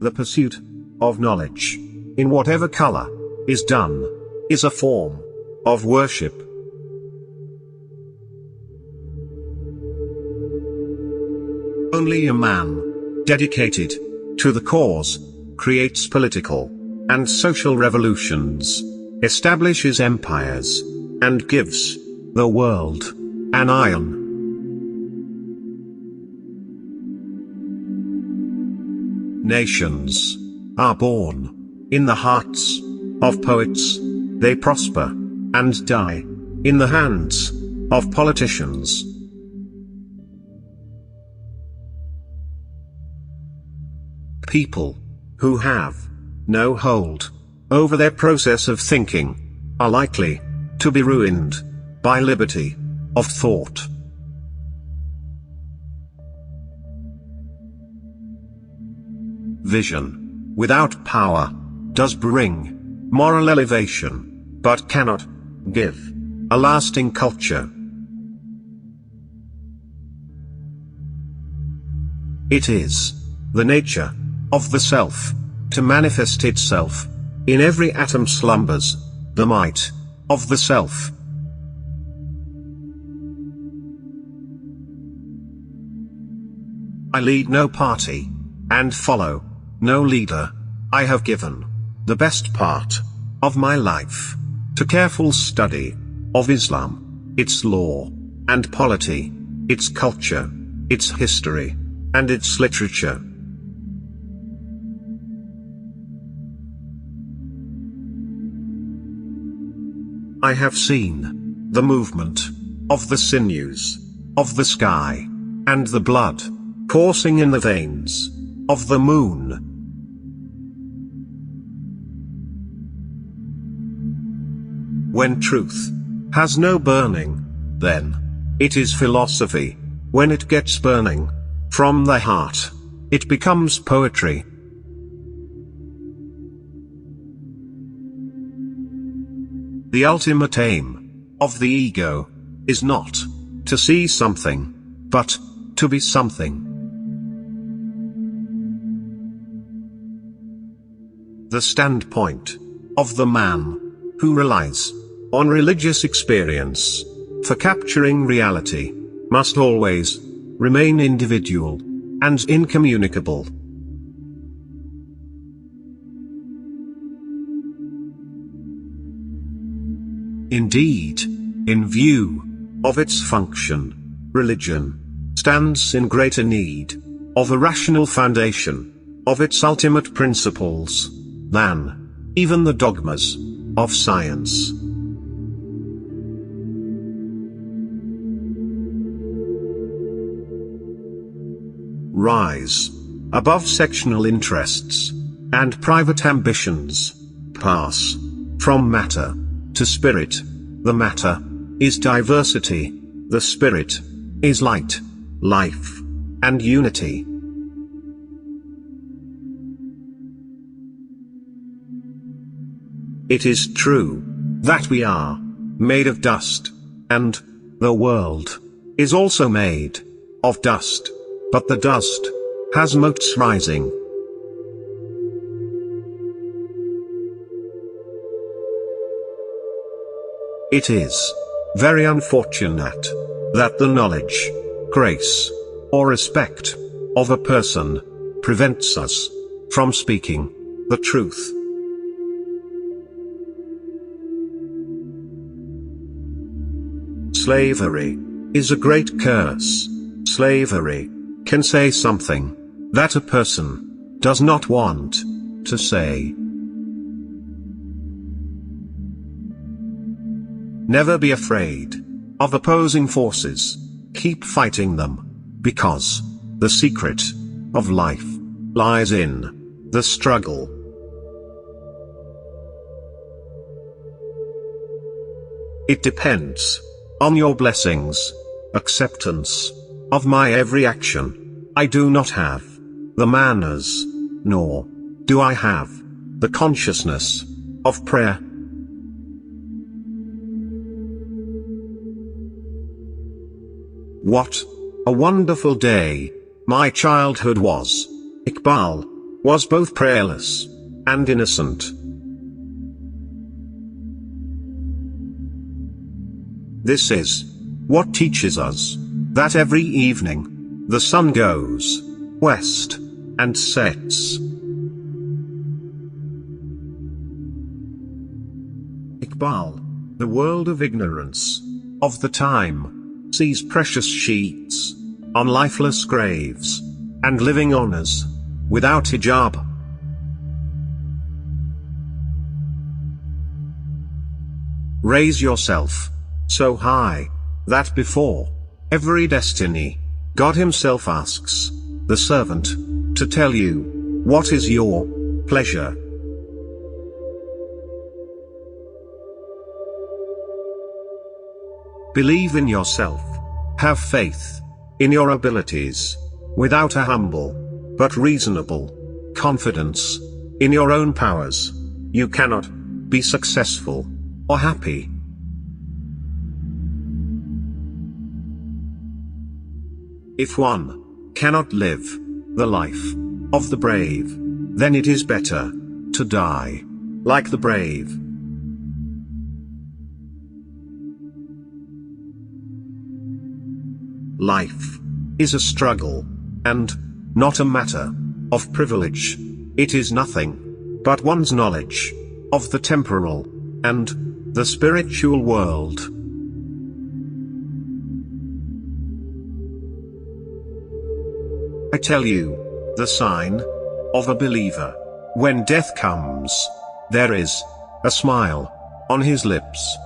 The pursuit of knowledge, in whatever color, is done, is a form of worship. Only a man, dedicated to the cause, creates political and social revolutions, establishes empires, and gives the world an ion. Nations are born in the hearts of poets, they prosper and die in the hands of politicians. People who have no hold over their process of thinking are likely to be ruined by liberty of thought. Vision, without power, does bring moral elevation, but cannot give a lasting culture. It is the nature of the self to manifest itself in every atom slumbers the might of the self. I lead no party and follow no leader. I have given the best part of my life to careful study of Islam, its law and polity, its culture, its history, and its literature. I have seen the movement of the sinews of the sky and the blood coursing in the veins of the moon. When truth has no burning, then it is philosophy. When it gets burning from the heart, it becomes poetry. The ultimate aim of the ego is not to see something, but to be something. The standpoint of the man who relies on religious experience for capturing reality must always remain individual and incommunicable. Indeed, in view of its function, religion stands in greater need of a rational foundation of its ultimate principles than even the dogmas of science. Rise above sectional interests and private ambitions. Pass from matter to spirit. The matter is diversity, the spirit is light, life, and unity. It is true that we are made of dust, and the world is also made of dust, but the dust has motes rising It is very unfortunate that the knowledge, grace, or respect of a person prevents us from speaking the truth. Slavery is a great curse. Slavery can say something that a person does not want to say. Never be afraid of opposing forces. Keep fighting them. Because the secret of life lies in the struggle. It depends on your blessings, acceptance of my every action. I do not have the manners, nor do I have the consciousness of prayer. What a wonderful day my childhood was. Iqbal was both prayerless and innocent. This is what teaches us that every evening the sun goes west and sets. Iqbal, the world of ignorance of the time, sees precious sheets on lifeless graves and living honors without hijab. Raise yourself so high that before every destiny, God Himself asks the servant to tell you what is your pleasure. Believe in yourself. Have faith in your abilities. Without a humble, but reasonable, confidence in your own powers, you cannot be successful or happy. If one cannot live the life of the brave, then it is better to die like the brave. Life is a struggle, and not a matter of privilege. It is nothing but one's knowledge of the temporal and the spiritual world. I tell you, the sign of a believer when death comes, there is a smile on his lips.